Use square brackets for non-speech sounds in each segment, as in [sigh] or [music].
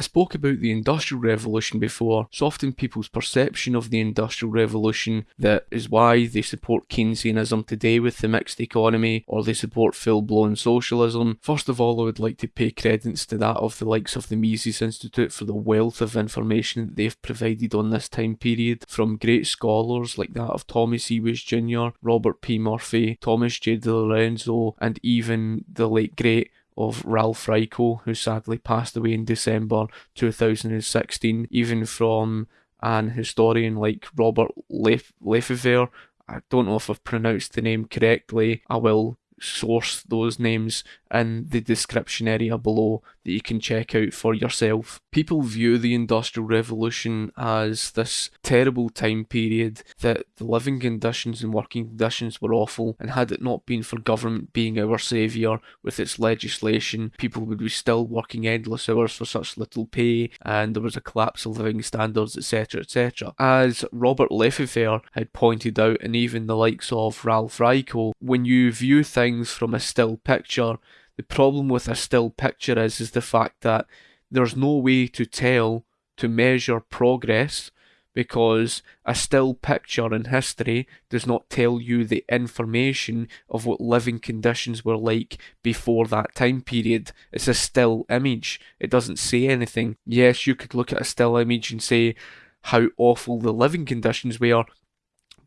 I spoke about the Industrial Revolution before. It's often people's perception of the Industrial Revolution that is why they support Keynesianism today with the mixed economy or they support full blown socialism. First of all, I would like to pay credence to that of the likes of the Mises Institute for the wealth of information that they've provided on this time period from great scholars like that of Thomas Woods Jr., Robert P. Murphy, Thomas J. DiLorenzo, and even the late great of Ralph Raico, who sadly passed away in December 2016, even from an historian like Robert Lef- Lefevre. I don't know if I've pronounced the name correctly. I will source those names in the description area below that you can check out for yourself. People view the Industrial Revolution as this terrible time period that the living conditions and working conditions were awful, and had it not been for government being our saviour with its legislation, people would be still working endless hours for such little pay, and there was a collapse of living standards, etc. etc. As Robert Lefevre had pointed out, and even the likes of Ralph Raico, when you view things from a still picture, the problem with a still picture is is the fact that there's no way to tell to measure progress because a still picture in history does not tell you the information of what living conditions were like before that time period. It's a still image. It doesn't say anything. Yes, you could look at a still image and say how awful the living conditions were,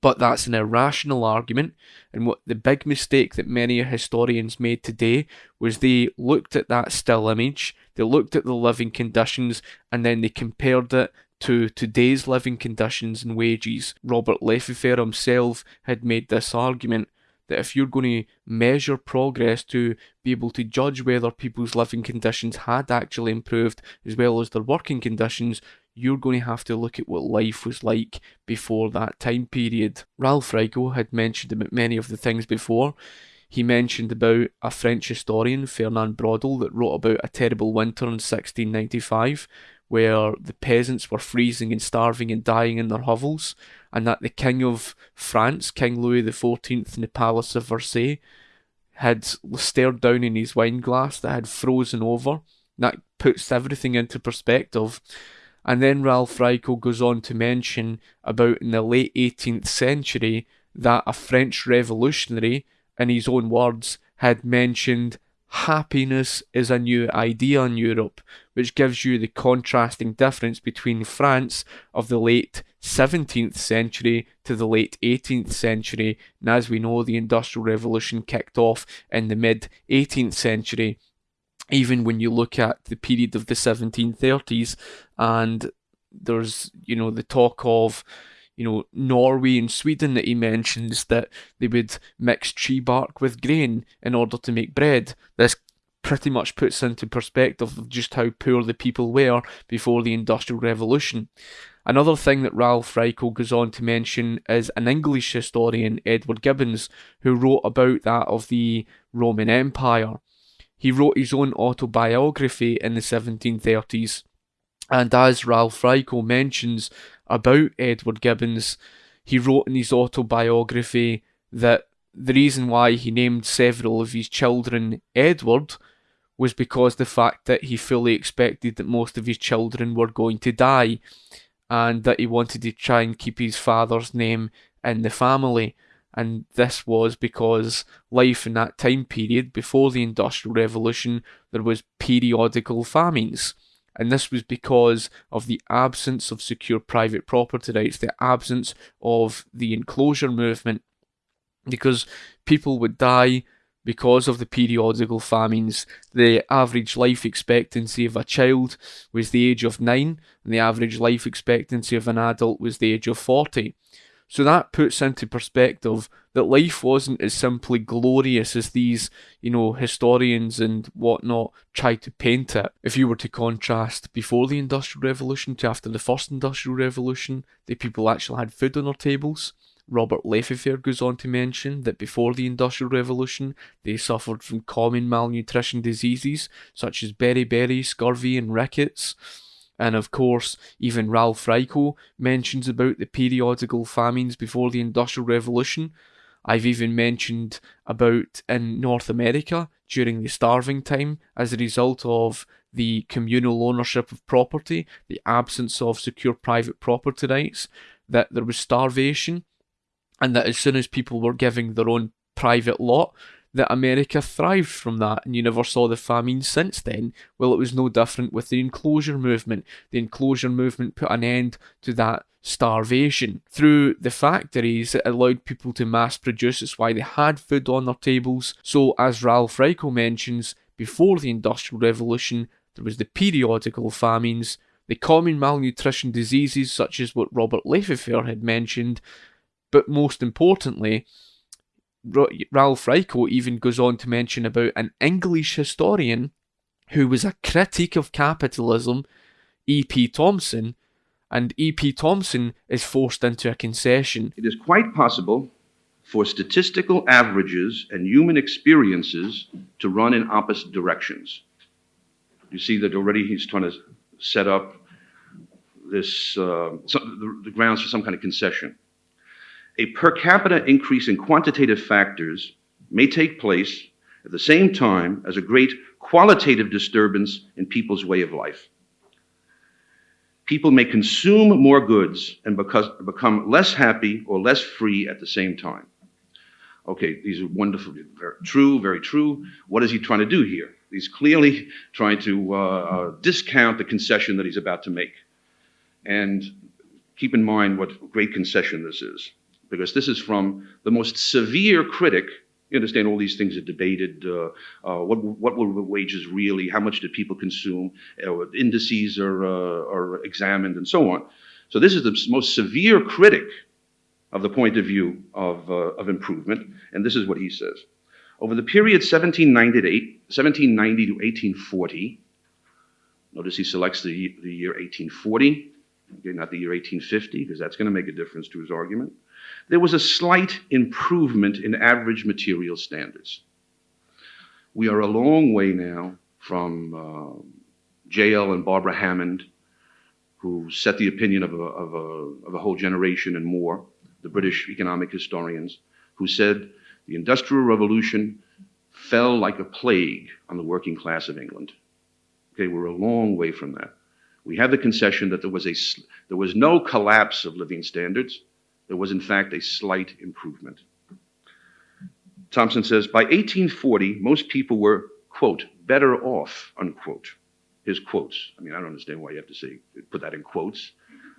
but that's an irrational argument. And what the big mistake that many historians made today was they looked at that still image, they looked at the living conditions, and then they compared it to today's living conditions and wages. Robert Lefevre himself had made this argument that if you're going to measure progress to be able to judge whether people's living conditions had actually improved as well as their working conditions, you're going to have to look at what life was like before that time period. Ralph Raico had mentioned about many of the things before. He mentioned about a French historian, Fernand Braudel, that wrote about a terrible winter in 1695 where the peasants were freezing and starving and dying in their hovels, and that the King of France, King Louis XIV, in the Palace of Versailles, had stared down in his wine glass that had frozen over. That puts everything into perspective. And then Ralph Raico goes on to mention about in the late 18th century that a French revolutionary, in his own words, had mentioned happiness is a new idea in Europe, which gives you the contrasting difference between France of the late 17th century to the late 18th century. And as we know, the Industrial Revolution kicked off in the mid 18th century even when you look at the period of the 1730s and there's you know the talk of you know Norway and Sweden that he mentions that they would mix tree bark with grain in order to make bread this pretty much puts into perspective just how poor the people were before the industrial revolution Another thing that Ralph Raico goes on to mention is an English historian, Edward Gibbons, who wrote about that of the Roman Empire. He wrote his own autobiography in the 1730s, and as Ralph Raico mentions about Edward Gibbons, he wrote in his autobiography that the reason why he named several of his children Edward was because the fact that he fully expected that most of his children were going to die and that he wanted to try and keep his father's name in the family and this was because life in that time period before the Industrial Revolution there was periodical famines. And this was because of the absence of secure private property rights, the absence of the enclosure movement, because people would die because of the periodical famines. The average life expectancy of a child was the age of 9, and the average life expectancy of an adult was the age of 40. So that puts into perspective that life wasn't as simply glorious as these, you know, historians and whatnot try to paint it. If you were to contrast before the Industrial Revolution to after the First Industrial Revolution, the people actually had food on their tables. Robert Lefevre goes on to mention that before the Industrial Revolution, they suffered from common malnutrition diseases such as beriberi, scurvy, and rickets. And of course, even Ralph Raico mentions about the periodical famines before the Industrial Revolution. I've even mentioned about in North America during the starving time as a result of the communal ownership of property, the absence of secure private property rights, that there was starvation, and that as soon as people were giving their own private lot, that America thrived from that, and you never saw the famine since then. Well, it was no different with the enclosure movement. The enclosure movement put an end to that starvation. Through the factories, it allowed people to mass produce. It's why they had food on their tables. So, as Ralph Raico mentions, before the Industrial Revolution, there was the periodical famines, the common malnutrition diseases such as what Robert Lefevre had mentioned, but most importantly, Ralph Raico even goes on to mention about an English historian who was a critic of capitalism, E.P. Thompson, and E.P. Thompson is forced into a concession. It is quite possible for statistical averages and human experiences to run in opposite directions. You see that already he's trying to set up this uh, the, the grounds for some kind of concession a per capita increase in quantitative factors may take place at the same time as a great qualitative disturbance in people's way of life. People may consume more goods and become less happy or less free at the same time. Okay, these are wonderful, very true, very true. What is he trying to do here? He's clearly trying to uh, uh discount the concession that he's about to make. And keep in mind what great concession this is because this is from the most severe critic. You understand all these things are debated. Uh, uh, what, what were wages really? How much did people consume? Uh, indices are, uh, are examined and so on. So this is the most severe critic of the point of view of, uh, of improvement. And this is what he says. Over the period 1790 to, 1790 to 1840, notice he selects the, the year 1840, okay, not the year 1850, because that's going to make a difference to his argument there was a slight improvement in average material standards. We are a long way now from uh, J.L. and Barbara Hammond, who set the opinion of a, of, a, of a whole generation and more, the British economic historians, who said the Industrial Revolution fell like a plague on the working class of England. Okay, we're a long way from that. We have the concession that there was, a, there was no collapse of living standards. There was, in fact, a slight improvement. Thompson says, by 1840, most people were, quote, better off, unquote. His quotes. I mean, I don't understand why you have to say, put that in quotes.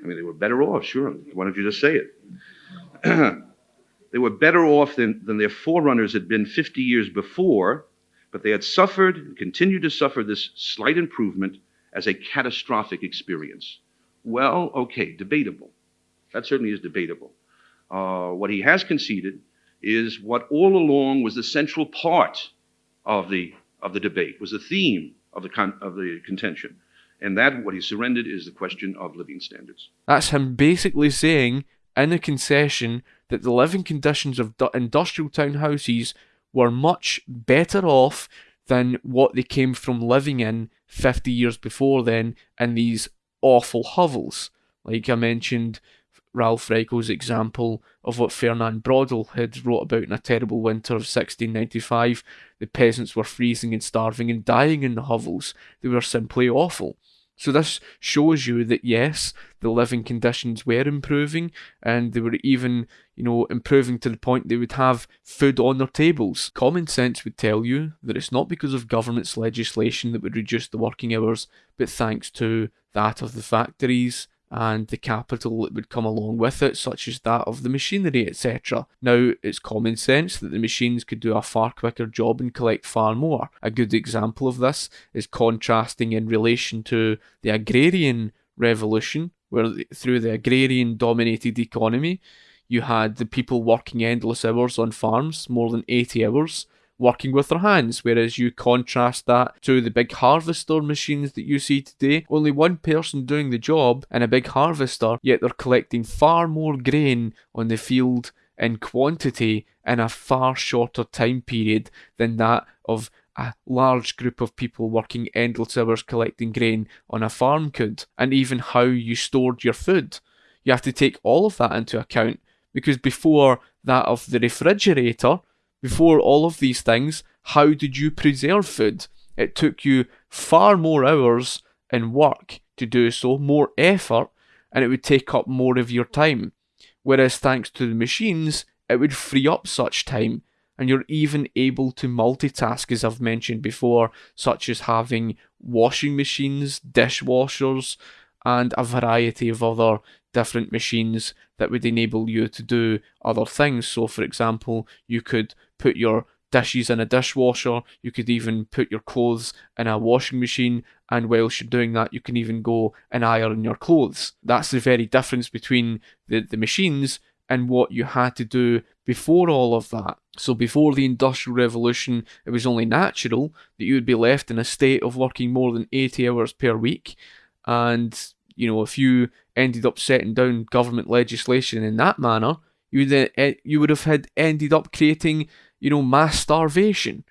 I mean, they were better off, sure. Why don't you just say it? [clears throat] they were better off than, than their forerunners had been 50 years before, but they had suffered and continued to suffer this slight improvement as a catastrophic experience. Well, okay, debatable. That certainly is debatable. Uh, what he has conceded is what all along was the central part of the, of the debate, was the theme of the, con- of the contention. And that, what he surrendered, is the question of living standards. That's him basically saying in a concession that the living conditions of industrial townhouses were much better off than what they came from living in 50 years before then in these awful hovels. Like I mentioned, Ralph Raico's example of what Fernand Braudel had wrote about in A Terrible Winter of 1695. The peasants were freezing and starving and dying in the hovels. They were simply awful. So this shows you that yes, the living conditions were improving and they were even, you know, improving to the point they would have food on their tables. Common sense would tell you that it's not because of government's legislation that would reduce the working hours, but thanks to that of the factories, and the capital that would come along with it, such as that of the machinery, etc. Now, it's common sense that the machines could do a far quicker job and collect far more. A good example of this is contrasting in relation to the agrarian revolution, where through the agrarian dominated economy, you had the people working endless hours on farms, more than 80 hours, working with their hands, whereas you contrast that to the big harvester machines that you see today. Only one person doing the job in a big harvester, yet they're collecting far more grain on the field in quantity in a far shorter time period than that of a large group of people working endless hours collecting grain on a farm could, and even how you stored your food. You have to take all of that into account because before that of the refrigerator, before all of these things, how did you preserve food? It took you far more hours in work to do so, more effort, and it would take up more of your time. Whereas thanks to the machines, it would free up such time, and you're even able to multitask, as I've mentioned before, such as having washing machines, dishwashers, and a variety of other different machines that would enable you to do other things. So, for example, you could put your dishes in a dishwasher, you could even put your clothes in a washing machine, and whilst you're doing that, you can even go and iron your clothes. That's the very difference between the, the machines and what you had to do before all of that. So, before the Industrial Revolution, it was only natural that you would be left in a state of working more than 80 hours per week. And, you know, if you ended up setting down government legislation in that manner, you would, eh, you would have had ended up creating you know, mass starvation.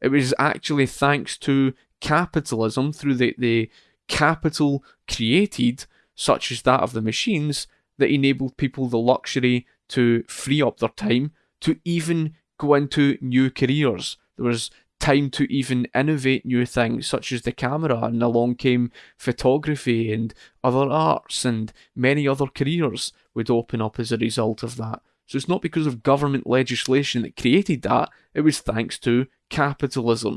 It was actually thanks to capitalism through the, the capital created, such as that of the machines, that enabled people the luxury to free up their time to even go into new careers. There was time to even innovate new things, such as the camera, and along came photography and other arts, and many other careers would open up as a result of that. So it's not because of government legislation that created that, it was thanks to capitalism.